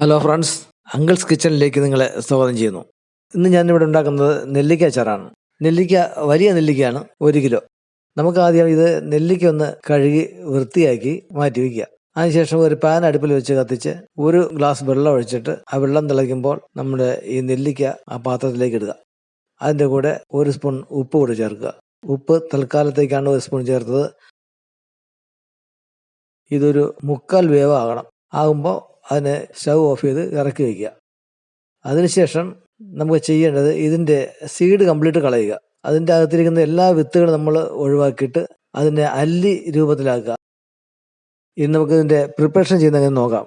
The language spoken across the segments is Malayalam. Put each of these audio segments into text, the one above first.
ഹലോ ഫ്രണ്ട്സ് അങ്കിൾസ് കിച്ചണിലേക്ക് നിങ്ങളെ സ്വാഗതം ചെയ്യുന്നു. ഇന്ന് ഞാനിവിടെ ഉണ്ടാക്കുന്നത് നെല്ലിക്ക അച്ചാറാണ്. നെല്ലിക്ക വലിയ നെല്ലിക്കയാണ് ഒരു കിലോ. നമുക്ക് ആദ്യം ഇത് നെല്ലിക്ക ഒന്ന് കഴുകി വൃത്തിയാക്കി മാറ്റി വയ്ക്കുക അതിനുശേഷം ഒരു പാൻ അടുപ്പിൽ വെച്ച് കത്തിച്ച് ഒരു ഗ്ലാസ് വെള്ളം ഒഴിച്ചിട്ട് ആ വെള്ളം തിളയ്ക്കുമ്പോൾ നമ്മുടെ ഈ നെല്ലിക്ക ആ പാത്രത്തിലേക്ക് ഇടുക. അതിന്റെ കൂടെ ഒരു സ്പൂൺ ഉപ്പ് കൂടി ചേർക്കുക. ഉപ്പ് തൽക്കാലത്തേക്കാണ് ഒരു സ്പൂൺ ചേർത്തത്. ഇതൊരു മുക്കാൽ വേവ് ആകണം ആകുമ്പോൾ അതിനെ സ്റ്റൗ ഓഫ് ചെയ്ത് ഇറക്കി വയ്ക്കുക അതിനുശേഷം നമുക്ക് ചെയ്യേണ്ടത് ഇതിന്റെ സീഡ് കംപ്ലീറ്റ് കളയുക. അതിന്റെ അകത്തിരിക്കുന്ന എല്ലാ വിത്തുകളും നമ്മൾ ഒഴിവാക്കിയിട്ട് അതിനെ അല്ലി രൂപത്തിലാക്കുക. ഇനി നമുക്ക് ഇതിന്റെ പ്രിപ്പറേഷൻ ചെയ്യുന്നതെന്ന് നോക്കാം.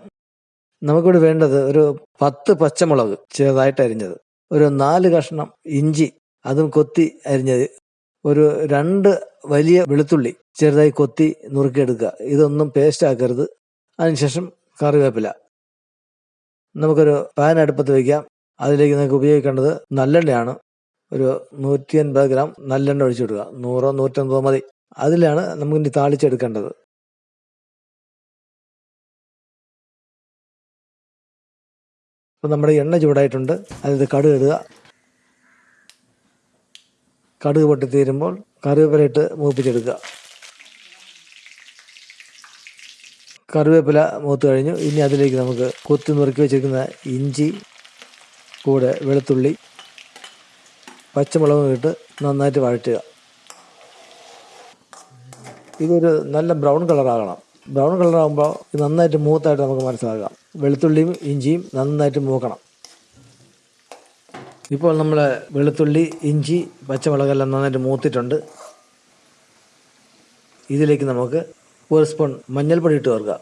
നമുക്കിവിടെ വേണ്ടത് ഒരു പത്ത് പച്ചമുളക് ചെറുതായിട്ട് അരിഞ്ഞത്. ഒരു നാല് കഷ്ണം ഇഞ്ചി അതും കൊത്തി അരിഞ്ഞത് ഒരു രണ്ട് വലിയ വെളുത്തുള്ളി ചെറുതായി കൊത്തി നുറുക്കിയെടുക്കുക. ഇതൊന്നും പേസ്റ്റ് ആക്കരുത്. അതിനുശേഷം കറിവേപ്പില. നമുക്കൊരു പാൻ അടുപ്പത്ത് വയ്ക്കാം അതിലേക്ക് നിങ്ങൾക്ക് ഉപയോഗിക്കേണ്ടത് നല്ലെണ്ണയാണ്. ഒരു നൂറ്റി അൻപത് ഗ്രാം നല്ലെണ്ണ ഒഴിച്ചു കൊടുക്കുക നൂറോ നൂറ്റമ്പതോ മതി. അതിലാണ് നമുക്ക് ഇനി താളിച്ചെടുക്കേണ്ടത്. അപ്പം നമ്മുടെ എണ്ണ ചൂടായിട്ടുണ്ട്. അതിൽ കടുക് ഇടുക. കടുക് പൊട്ടിത്തീരുമ്പോൾ കറിവേപ്പില ഇട്ട് മൂപ്പിച്ചെടുക്കുക. കറിവേപ്പില മൂത്ത് കഴിഞ്ഞു. ഇനി അതിലേക്ക് നമുക്ക് കൊത്തി നുറുക്കി വെച്ചിരിക്കുന്ന ഇഞ്ചി കൂടെ വെളുത്തുള്ളി പച്ചമുളകും ഇട്ട് നന്നായിട്ട് വഴറ്റുക. ഇതൊരു നല്ല ബ്രൗൺ കളറാകണം. ബ്രൗൺ കളറാകുമ്പോൾ നന്നായിട്ട് മൂത്തായിട്ട് നമുക്ക് മനസ്സിലാക്കാം. വെളുത്തുള്ളിയും ഇഞ്ചിയും നന്നായിട്ട് മൂക്കണം. ഇപ്പോൾ നമ്മൾ വെളുത്തുള്ളി ഇഞ്ചി പച്ചമുളകെല്ലാം നന്നായിട്ട് മൂത്തിട്ടുണ്ട്. ഇതിലേക്ക് നമുക്ക് ഒരു സ്പൂൺ മഞ്ഞൾപ്പൊടി ഇട്ട് ചേർക്കുക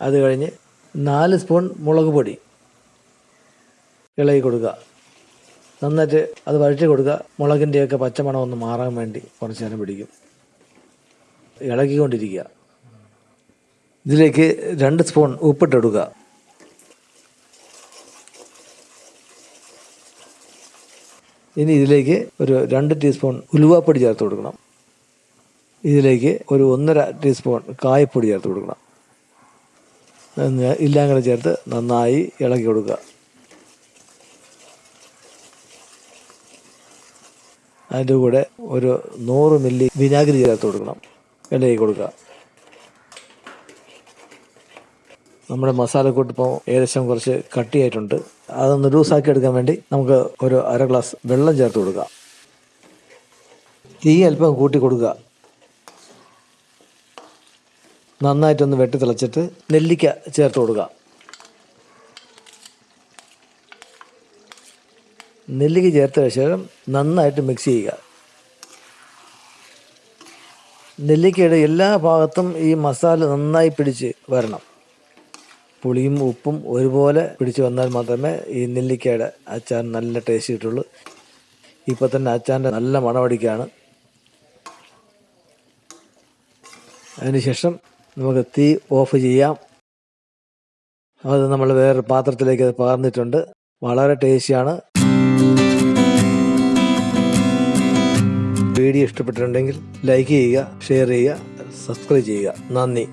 അത് കഴിഞ്ഞ് നാല് സ്പൂൺ മുളക് പൊടി ഇളകി കൊടുക്കുക. നന്നായിട്ട് അത് വഴറ്റി കൊടുക്കുക. മുളകിന്റെയൊക്കെ പച്ചമണം ഒന്ന് മാറാൻ വേണ്ടി കുറച്ച് നേരം പിടിക്കും. ഇളകിക്കൊണ്ടിരിക്കുക. ഇതിലേക്ക് രണ്ട് സ്പൂൺ ഉപ്പിട്ടെടുക്കുക ഇനി ഇതിലേക്ക് ഒരു രണ്ട് ടീസ്പൂൺ ഉലുവാപ്പൊടി ചേർത്ത് കൊടുക്കണം. ഇതിലേക്ക് ഒരു ഒന്നര ടീസ്പൂൺ കായപ്പൊടി ചേർത്ത് കൊടുക്കണം. എല്ലാം ചേർത്ത് നന്നായി ഇളക്കി കൊടുക്കുക. അതിന്റെ കൂടെ ഒരു നൂറ് മില്ലി വിനാഗിരി ചേർത്ത് കൊടുക്കണം. ഇളകി കൊടുക്കുക. നമ്മുടെ മസാലക്കൂട്ട് ഇപ്പോൾ ഏകദേശം കുറച്ച് കട്ടിയായിട്ടുണ്ട്. അതൊന്ന് ലൂസാക്കി എടുക്കാൻ വേണ്ടി നമുക്ക് ഒരു അര ഗ്ലാസ് വെള്ളം ചേർത്ത് കൊടുക്കുക തീ അല്പം കൂട്ടി കൊടുക്കുക. നന്നായിട്ടൊന്ന് വെട്ടി തിളച്ചിട്ട് നെല്ലിക്ക ചേർത്ത് കൊടുക്കുക. നെല്ലിക്ക ചേർത്ത ശേഷം നന്നായിട്ട് മിക്സ് ചെയ്യുക. നെല്ലിക്കയുടെ എല്ലാ ഭാഗത്തും ഈ മസാല നന്നായി പിടിച്ച് വരണം. പുളിയും ഉപ്പും ഒരുപോലെ പിടിച്ച് വന്നാൽ മാത്രമേ ഈ നെല്ലിക്കയുടെ അച്ചാർ നല്ല ടേസ്റ്റ് കിട്ടുള്ളൂ. ഇപ്പോൾ തന്നെ അച്ചാറിന്റെ നല്ല മണമടിക്കാണ് അതിനുശേഷം നമുക്ക് തീ ഓഫ് ചെയ്യാം. അത് നമ്മൾ വേറൊരു പാത്രത്തിലേക്ക് അത് പകർന്നിട്ടുണ്ട് വളരെ ടേസ്റ്റിയാണ് വീഡിയോ ഇഷ്ടപ്പെട്ടിട്ടുണ്ടെങ്കിൽ ലൈക്ക് ചെയ്യുക ഷെയർ ചെയ്യുക സബ്സ്ക്രൈബ് ചെയ്യുക. നന്ദി.